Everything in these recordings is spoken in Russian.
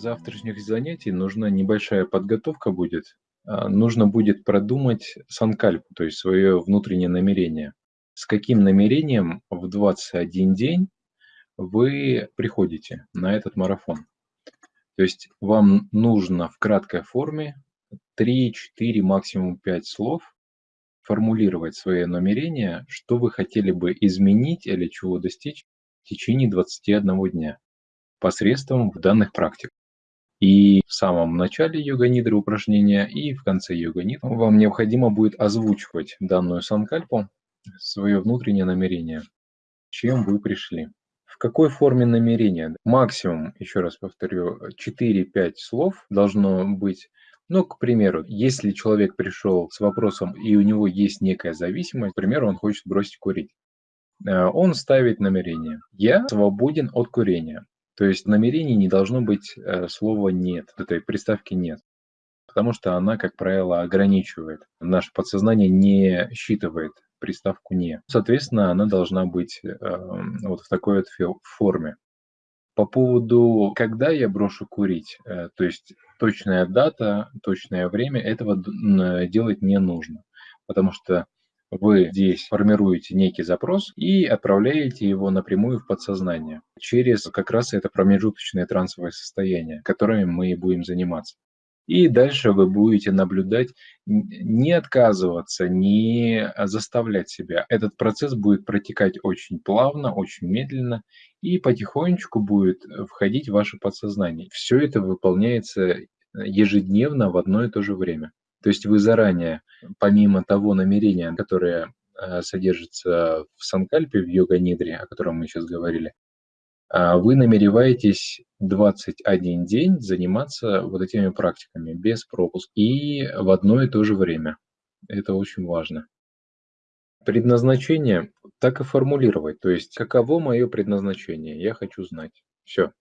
завтрашних занятий нужна небольшая подготовка будет. А, нужно будет продумать санкальпу, то есть свое внутреннее намерение. С каким намерением в 21 день вы приходите на этот марафон? То есть вам нужно в краткой форме 3, 4, максимум 5 слов формулировать свое намерение, что вы хотели бы изменить или чего достичь в течение 21 дня посредством данных практик. И в самом начале йога-нидры упражнения и в конце йога-нидры вам необходимо будет озвучивать данную санкальпу, свое внутреннее намерение, чем вы пришли. В какой форме намерения? Максимум, еще раз повторю, 4-5 слов должно быть. Ну, к примеру, если человек пришел с вопросом, и у него есть некая зависимость, к примеру, он хочет бросить курить, э, он ставит намерение. Я свободен от курения. То есть в намерении не должно быть э, слова «нет», этой приставки «нет», потому что она, как правило, ограничивает. Наше подсознание не считывает приставку «не». Соответственно, она должна быть э, вот в такой вот форме. По поводу, когда я брошу курить, э, то есть точная дата, точное время, этого делать не нужно, потому что вы здесь формируете некий запрос и отправляете его напрямую в подсознание через как раз это промежуточное трансовое состояние, которым мы и будем заниматься. И дальше вы будете наблюдать, не отказываться, не заставлять себя. Этот процесс будет протекать очень плавно, очень медленно и потихонечку будет входить в ваше подсознание. Все это выполняется ежедневно в одно и то же время. То есть вы заранее, помимо того намерения, которое э, содержится в санкальпе, в йога-нидре, о котором мы сейчас говорили, а, вы намереваетесь 21 день заниматься вот этими практиками без пропуска и в одно и то же время. Это очень важно. Предназначение так и формулировать. То есть, каково мое предназначение? Я хочу знать. Все.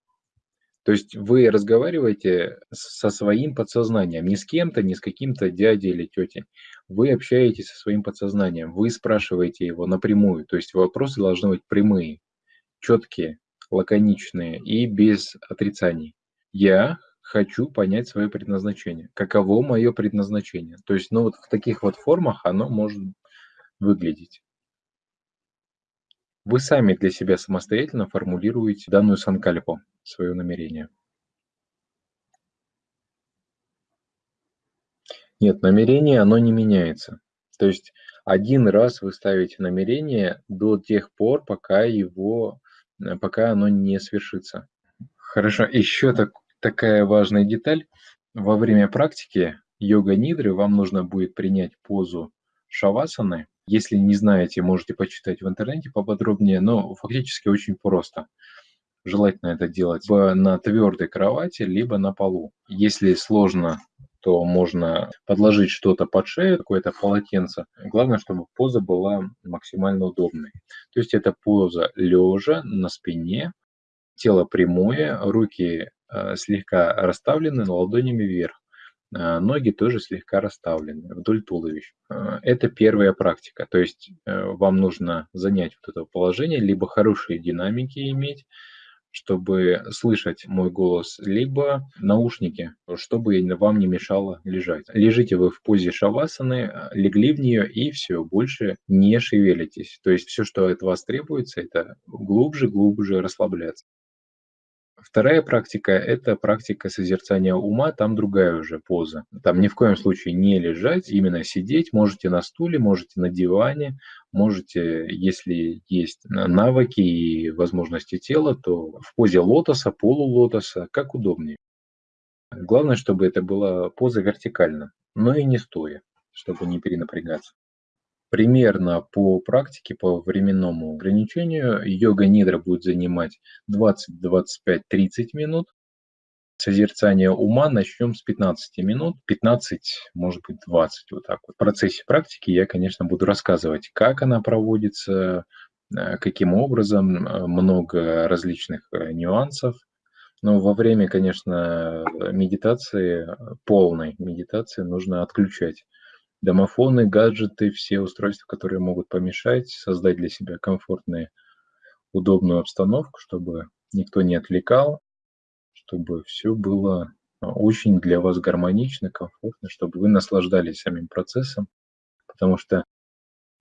То есть вы разговариваете со своим подсознанием, не с кем-то, не с каким-то дядей или тетей. Вы общаетесь со своим подсознанием, вы спрашиваете его напрямую. То есть вопросы должны быть прямые, четкие, лаконичные и без отрицаний. Я хочу понять свое предназначение. Каково мое предназначение? То есть, ну вот в таких вот формах оно может выглядеть. Вы сами для себя самостоятельно формулируете данную санкальпу, свое намерение. Нет, намерение, оно не меняется. То есть один раз вы ставите намерение до тех пор, пока его, э, пока оно не свершится. Хорошо, еще так, такая важная деталь. Во время практики йога-нидры вам нужно будет принять позу шавасаны, если не знаете, можете почитать в интернете поподробнее, но фактически очень просто. Желательно это делать на твердой кровати, либо на полу. Если сложно, то можно подложить что-то под шею, какое-то полотенце. Главное, чтобы поза была максимально удобной. То есть это поза лежа на спине, тело прямое, руки э, слегка расставлены ладонями вверх. А, ноги тоже слегка расставлены вдоль туловища. А, это первая практика, то есть э, вам нужно занять вот это положение, либо хорошие динамики иметь, чтобы слышать мой голос, либо наушники, чтобы вам не мешало лежать. Лежите вы в позе шавасаны, легли в нее и все, больше не шевелитесь. То есть все, что от вас требуется, это глубже-глубже расслабляться. Вторая практика – это практика созерцания ума, там другая уже поза. Там ни в коем случае не лежать, именно сидеть. Можете на стуле, можете на диване, можете, если есть навыки и возможности тела, то в позе лотоса, полулотоса, как удобнее. Главное, чтобы это была поза вертикально, но и не стоя, чтобы не перенапрягаться. Примерно по практике, по временному ограничению йога-нидра будет занимать 20, 25, 30 минут. Созерцание ума начнем с 15 минут, 15, может быть 20, вот так вот. В процессе практики я, конечно, буду рассказывать, как она проводится, э, каким образом, э, много различных э, нюансов. Но во время, конечно, медитации, полной медитации нужно отключать домофоны, гаджеты, все устройства, которые могут помешать, создать для себя комфортную, удобную обстановку, чтобы никто не отвлекал, чтобы все было а, очень для вас гармонично, комфортно, чтобы вы наслаждались самим процессом, потому что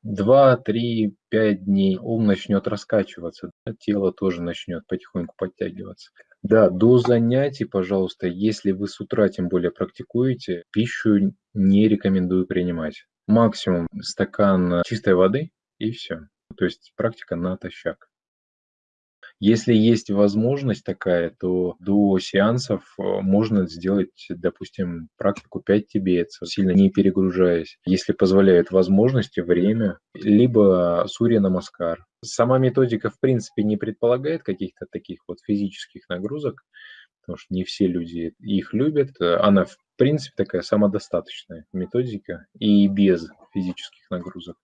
2, 3, 5 дней ум начнет раскачиваться, тело тоже начнет потихоньку подтягиваться. Да, до занятий, пожалуйста, если вы с утра тем более практикуете, пищу не рекомендую принимать. Максимум стакан чистой воды и все. То есть практика натощак. Если есть возможность такая, то до сеансов э, можно сделать, допустим, практику 5 тибетцев, сильно не перегружаясь, если позволяют возможности, время, либо сурья намаскар. Сама методика, в принципе, не предполагает каких-то таких вот физических нагрузок, потому что не все люди их любят. Она, в принципе, такая самодостаточная методика и без физических нагрузок.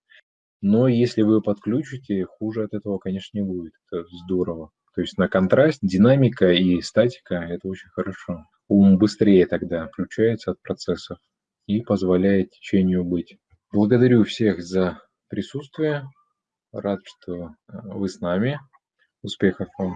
Но если вы подключите, хуже от этого, конечно, не будет. Это здорово. То есть на контраст, динамика и статика – это очень хорошо. Ум быстрее тогда включается от процессов и позволяет течению быть. Благодарю всех за присутствие. Рад, что э, вы с нами. Успехов вам!